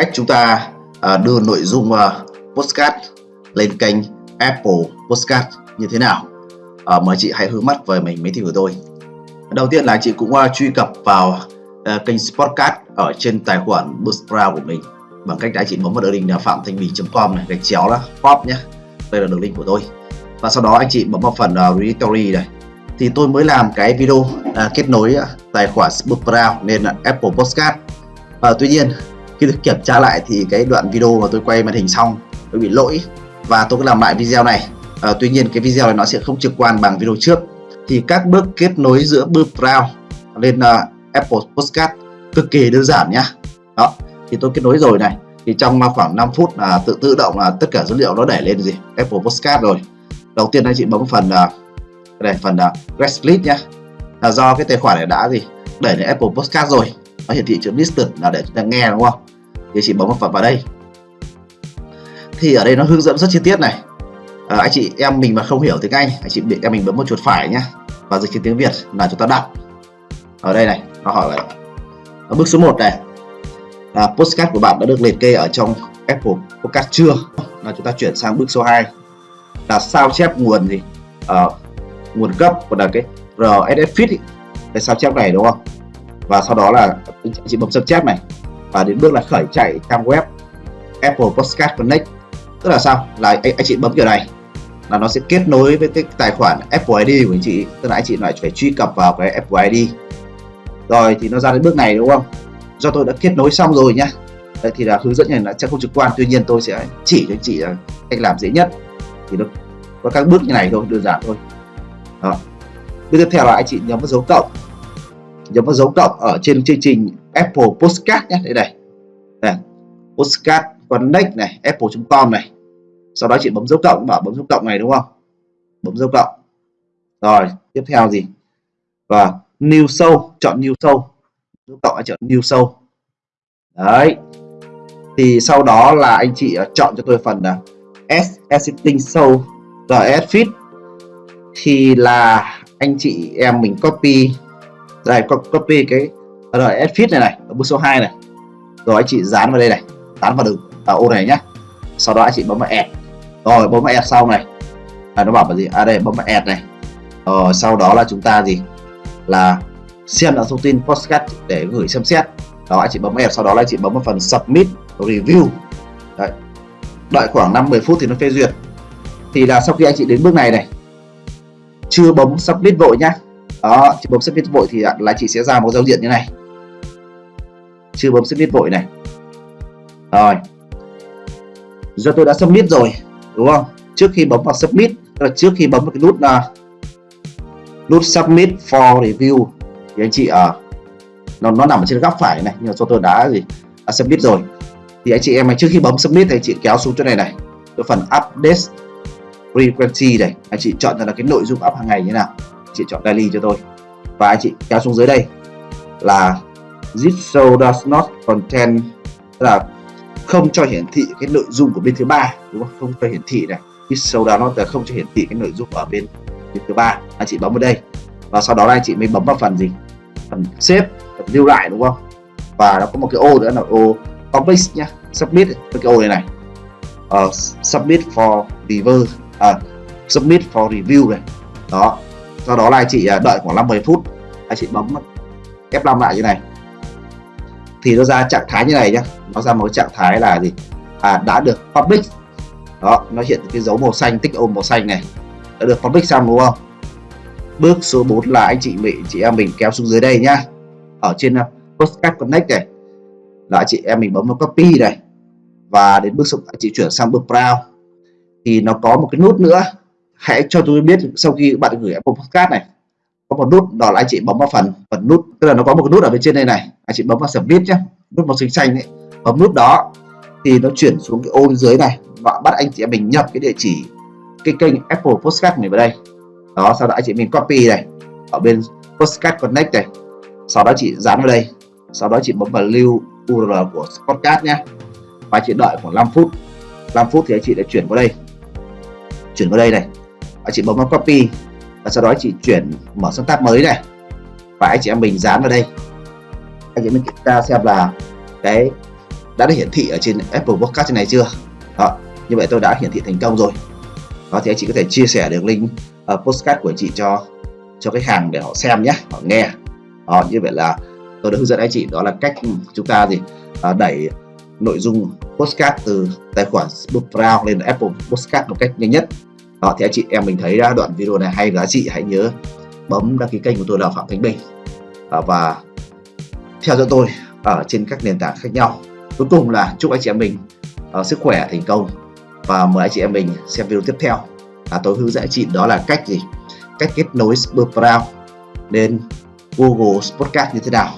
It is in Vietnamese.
cách chúng ta à, đưa nội dung à, postcard lên kênh Apple Postcard như thế nào. À, mời chị hãy hướng mắt về mình máy tính của tôi. Đầu tiên là chị cũng uh, truy cập vào à, kênh podcast ở trên tài khoản Buzzsprout của mình. Bằng cách đã chị bấm vào đường link là phạm thanh bình com này gạch chéo là pop nhé đây là đường link của tôi. Và sau đó anh chị bấm vào phần à, uh, Restory này. Thì tôi mới làm cái video uh, kết nối uh, tài khoản Spotify nên uh, Apple Podcast uh, tuy nhiên khi được kiểm tra lại thì cái đoạn video mà tôi quay màn hình xong nó bị lỗi và tôi có làm lại video này. À, tuy nhiên cái video này nó sẽ không trực quan bằng video trước. Thì các bước kết nối giữa Buzzsprout lên uh, Apple Podcast cực kỳ đơn giản nhá. Đó thì tôi kết nối rồi này. Thì trong khoảng 5 phút là tự tự động là tất cả dữ liệu nó đẩy lên gì? Apple Podcast rồi. Đầu tiên anh chị bấm phần ờ, uh, đây phần uh, List nhá. Là do cái tài khoản này đã gì? Đẩy lên Apple Podcast rồi. Nó hiển thị chữ listed là để chúng ta nghe đúng không? Thì chị bấm một phần vào đây. Thì ở đây nó hướng dẫn rất chi tiết này. À, anh chị em mình mà không hiểu tiếng Anh anh chị em mình bấm một chuột phải nhá và dịch tiếng Việt là chúng ta đặt ở đây này nó hỏi là ở bước số 1 này là postcard của bạn đã được liệt kê ở trong Apple Podcast chưa? Là chúng ta chuyển sang bước số 2 là sao chép nguồn gì? À, nguồn cấp của là cái RSS feed cái sao chép này đúng không? Và sau đó là anh chị bấm sao chép này và đến bước là khởi chạy trang web Apple Podcast Connect. Tức là sao? Là anh, anh chị bấm kiểu này. Là nó sẽ kết nối với cái tài khoản Apple ID của anh chị. Tức là anh chị lại phải truy cập vào cái Apple ID rồi thì nó ra đến bước này đúng không? Do tôi đã kết nối xong rồi nhá. Đây thì là hướng dẫn này là sẽ không trực quan. Tuy nhiên tôi sẽ chỉ cho anh chị là cách làm dễ nhất. Thì nó có các bước như này thôi đơn giản thôi. Đó. bước tiếp theo là anh chị nhấn vào dấu cộng nhấn vào dấu cộng ở trên chương trình Apple Postcard nhé. Đây này. Đây. Postcard Connect này apple.com này. Sau đó chị bấm dấu cộng và bấm dấu cộng này đúng không? Bấm dấu cộng. Rồi, tiếp theo gì? Và new show, chọn new show. Dấu cộng anh chọn new show. Đấy. Thì sau đó là anh chị à, chọn cho tôi phần là S Editing Show RS Feed. Thì là anh chị em mình copy đây copy cái ờ, RS fit này này ở bước số 2 này. Rồi anh chị dán vào đây này dán vào đường vào ô này nhá. Sau đó anh chị bấm vào add. Rồi bấm vào add sau này. À, nó bảo là gì? À đây bấm vào add này. Rồi sau đó là chúng ta gì? Là xem lại thông tin postcard để gửi xem xét. Đó anh chị bấm add sau đó là anh chị bấm vào phần submit review. Đấy. đợi khoảng 5-10 phút thì nó phê duyệt. Thì là sau khi anh chị đến bước này này chưa bấm submit vội nhá đó chị bấm submit vội thì là chị sẽ ra một giao diện như này. Chưa bấm submit vội này. Rồi. Do tôi đã submit rồi đúng không? Trước khi bấm vào submit là trước khi bấm vào cái nút là nút submit for review thì anh chị ở uh, nó nó nằm ở trên góc phải này nhưng mà cho tôi đã gì đã submit rồi. Thì anh chị em trước khi bấm submit thì anh chị kéo xuống chỗ này này. Cái phần update frequency này anh chị chọn là cái nội dung up hàng ngày như nào chị chọn daily cho tôi. Và anh chị kéo xuống dưới đây là this show does not contain là không cho hiển thị cái nội dung của bên thứ ba đúng không? Không cho hiển thị này. Cái show does not là không cho hiển thị cái nội dung ở bên bên thứ ba. Anh chị bấm vào đây. Và sau đó là anh chị mới bấm vào phần gì? Phần xếp phần lưu lại đúng không? Và nó có một cái ô nữa là ô publish nhá. Submit cái ô này này. Uh, submit for review à, submit for review này. Đó sau đó là anh chị à, đợi khoảng 50 phút, anh chị bấm F5 lại như này. Thì nó ra trạng thái như này nhá. Nó ra một trạng thái là gì? À đã được public. Đó, nó hiện cái dấu màu xanh, tích ôm màu xanh này. Đã được public xong đúng không? Bước số 4 là anh chị mình chị em mình kéo xuống dưới đây nhá. Ở trên à, postcard connect này. Là anh chị em mình bấm vào copy này. Và đến bước số, anh chị chuyển sang bước brow thì nó có một cái nút nữa hãy cho tôi biết sau khi bạn gửi Apple Podcast này, có một nút đó là anh chị bấm vào phần phần nút, tức là nó có một cái nút ở bên trên đây này. Anh chị bấm vào submit nhé nút màu xanh xanh ấy. Bấm nút đó thì nó chuyển xuống cái ô bên dưới này và bắt anh chị mình nhập cái địa chỉ, cái kênh Apple Podcast này vào đây. Đó, sau đó anh chị mình copy này, ở bên Podcast Connect này. Sau đó chị dán vào đây, sau đó chị bấm vào lưu URL của podcast nhé và chị đợi khoảng 5 phút 5 phút thì anh chị đã chuyển qua đây. Chuyển qua đây này anh chị bấm vào copy. Và sau đó chị chuyển mở sang tab mới này. Và anh chị em mình dán vào đây. Anh chị mình kiểm tra xem là cái đã được hiển thị ở trên Apple Podcast trên này chưa? Đó như vậy tôi đã hiển thị thành công rồi. Đó thì anh chị có thể chia sẻ đường link uh, postcard của chị cho cho khách hàng để họ xem nhé họ nghe. Đó, như vậy là tôi đã hướng dẫn anh chị đó là cách chúng ta gì uh, đẩy nội dung postcard từ tài khoản Bookfrown lên Apple Postcard một cách nhanh nhất đó thì anh chị em mình thấy đoạn video này hay giá trị hãy nhớ bấm đăng ký kênh của tôi là Phạm Khánh Bình. Ờ, và theo dõi tôi ở trên các nền tảng khác nhau. Cuối cùng là chúc anh chị em mình uh, sức khỏe thành công. Và mời anh chị em mình xem video tiếp theo. À, tôi hướng dẫn anh chị đó là cách gì? Cách kết nối Spurproud lên Google Podcast như thế nào?